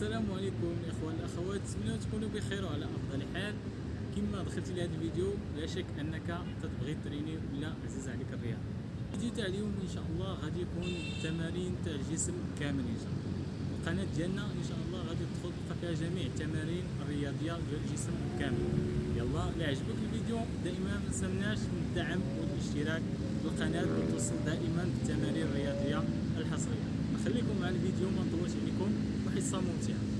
السلام عليكم الاخوان الأخوات. نتمنى تكونوا بخير وعلى أفضل حال. كما دخلتي لهذا الفيديو لا شك أنك تبغي تريني ولا عزيز عليك الرياضه الفيديو تاع اليوم إن شاء الله غادي يكون تمارين تاع الجسم كامل إن شاء الله. القناة ديالنا إن شاء الله غادي تدخل فيها جميع التمارين الرياضية ديال الجسم كامل. يلا لا عجبك الفيديو دائما ما تنساوناش من الدعم والاشتراك في القناة وتوصل دائما بالتمارين الرياضية الحصرية. نخليكم مع الفيديو ما نطولش عليكم. Christian Montiel.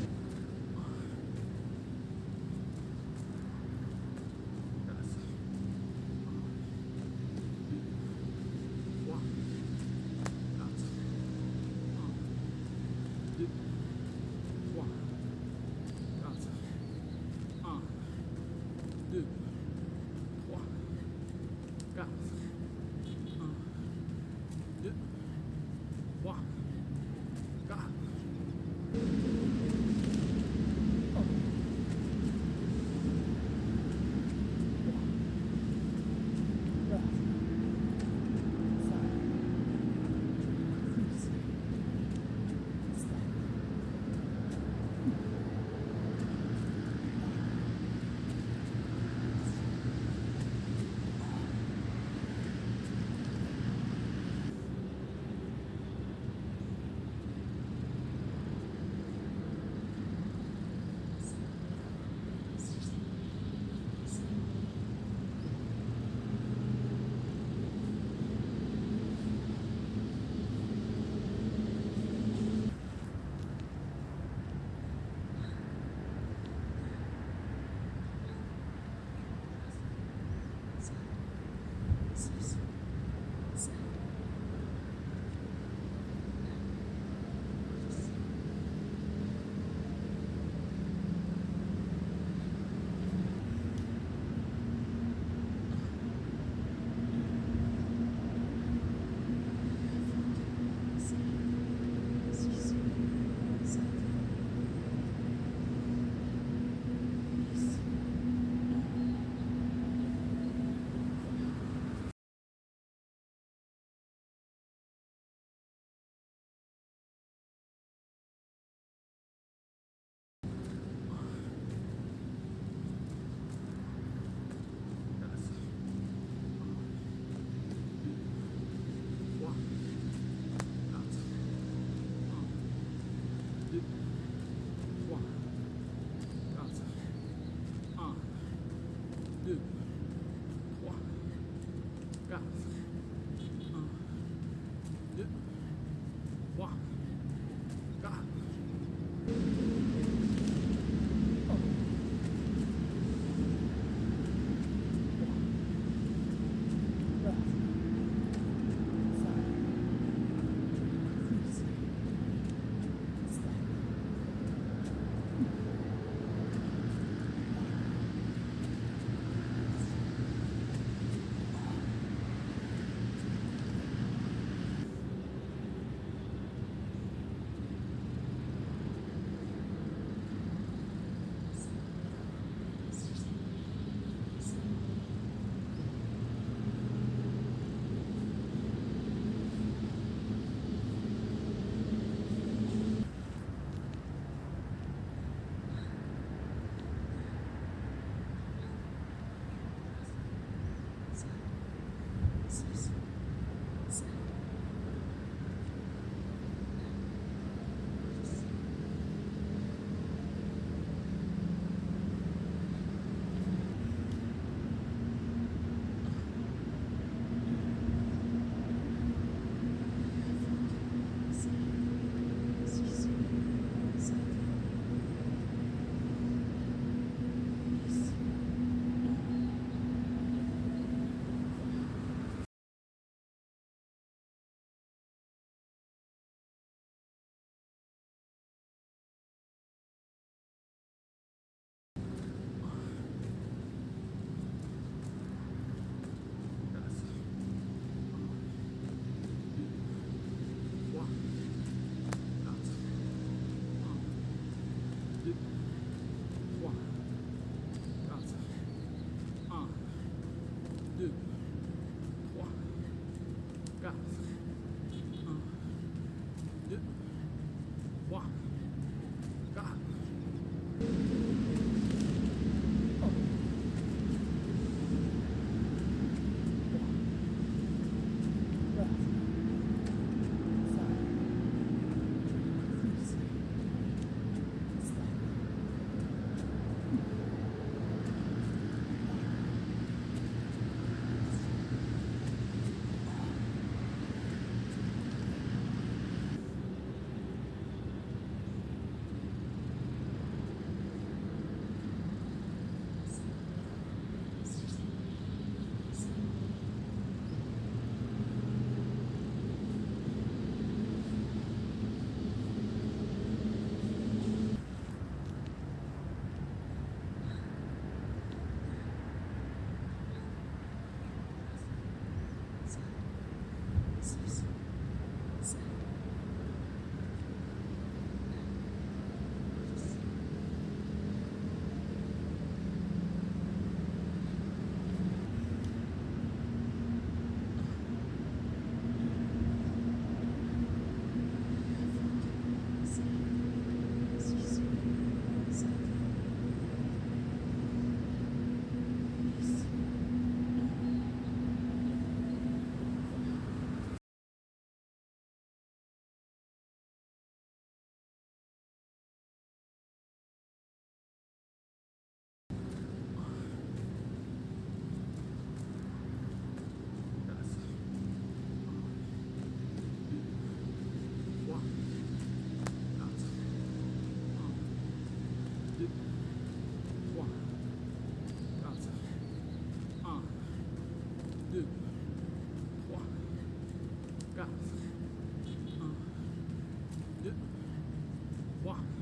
Wow.